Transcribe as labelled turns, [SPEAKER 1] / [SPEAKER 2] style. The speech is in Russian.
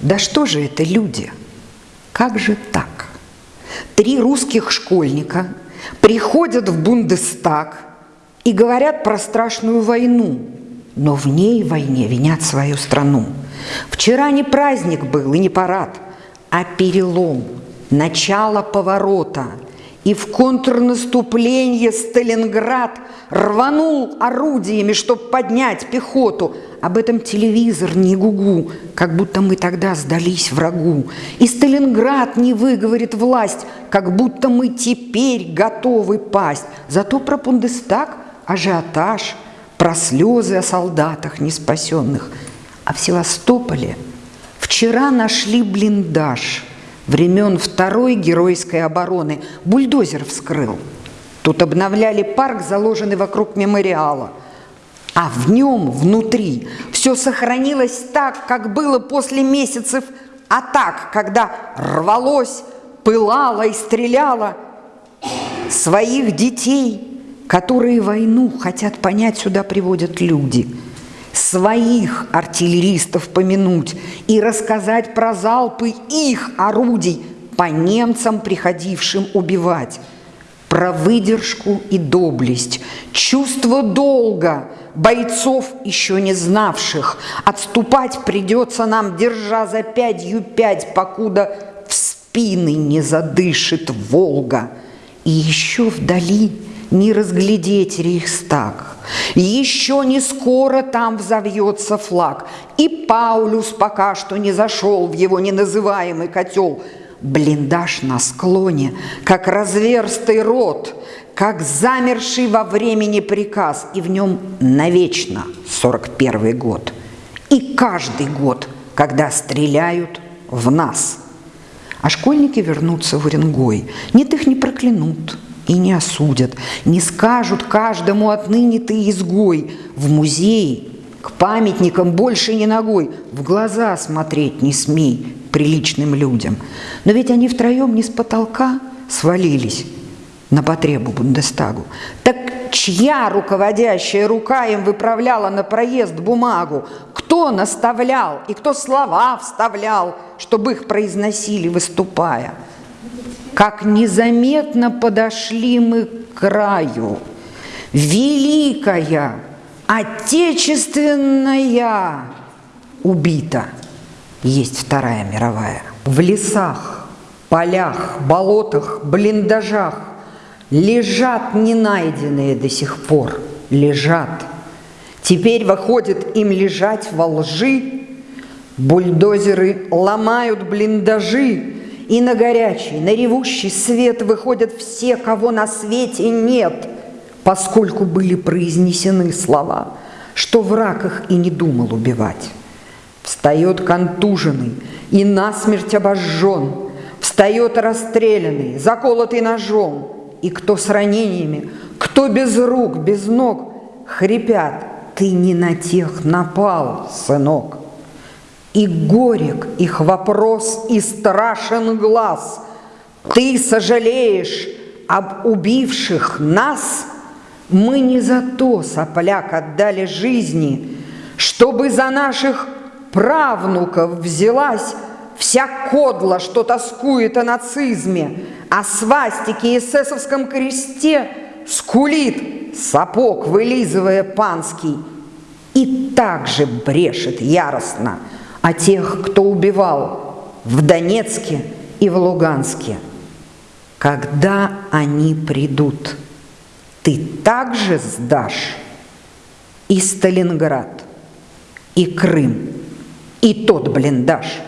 [SPEAKER 1] Да что же это люди? Как же так? Три русских школьника приходят в Бундестаг и говорят про страшную войну, но в ней войне винят свою страну. Вчера не праздник был и не парад, а перелом, начало поворота – и в контрнаступление Сталинград рванул орудиями, чтобы поднять пехоту. Об этом телевизор не гугу, как будто мы тогда сдались врагу. И Сталинград не выговорит власть, как будто мы теперь готовы пасть. Зато про Бундестаг ажиотаж, про слезы о солдатах неспасенных. А в Севастополе вчера нашли блиндаж – времен Второй геройской обороны бульдозер вскрыл. Тут обновляли парк, заложенный вокруг мемориала. А в нем, внутри, все сохранилось так, как было после месяцев атак, когда рвалось, пылало и стреляло. Своих детей, которые войну хотят понять, сюда приводят люди – своих артиллеристов помянуть и рассказать про залпы их орудий по немцам, приходившим убивать, про выдержку и доблесть, чувство долга бойцов, еще не знавших. Отступать придется нам, держа за пятью пять, покуда в спины не задышит Волга. И еще вдали не разглядеть Рейхстаг – еще не скоро там взовьется флаг, и Паулюс пока что не зашел в его неназываемый котел. Блиндаж на склоне, как разверстый рот, как замерший во времени приказ, и в нем навечно 41 год. И каждый год, когда стреляют в нас. А школьники вернутся в Уренгой. Нет, их не проклянут, и не осудят, не скажут каждому отныне ты изгой. В музей к памятникам больше не ногой, в глаза смотреть не смей приличным людям. Но ведь они втроем не с потолка свалились на потребу Бундестагу. Так чья руководящая рука им выправляла на проезд бумагу? Кто наставлял и кто слова вставлял, чтобы их произносили, выступая? Как незаметно подошли мы к краю. Великая, отечественная убита. Есть Вторая мировая. В лесах, полях, болотах, блиндажах лежат ненайденные до сих пор, лежат. Теперь выходит им лежать во лжи, бульдозеры ломают блиндажи, и на горячий, на ревущий свет выходят все, кого на свете нет, поскольку были произнесены слова, что враг их и не думал убивать. Встает контуженный и насмерть обожжен, встает расстрелянный, заколотый ножом, и кто с ранениями, кто без рук, без ног, хрипят, ты не на тех напал, сынок. И горек их вопрос, и страшен глаз. Ты сожалеешь об убивших нас? Мы не за то, сопляк, отдали жизни, Чтобы за наших правнуков взялась Вся кодла, что тоскует о нацизме, О свастике и эсэсовском кресте Скулит сапог, вылизывая панский, И также брешет яростно – о тех, кто убивал в Донецке и в Луганске. Когда они придут, ты также сдашь и Сталинград, и Крым, и тот блиндаж –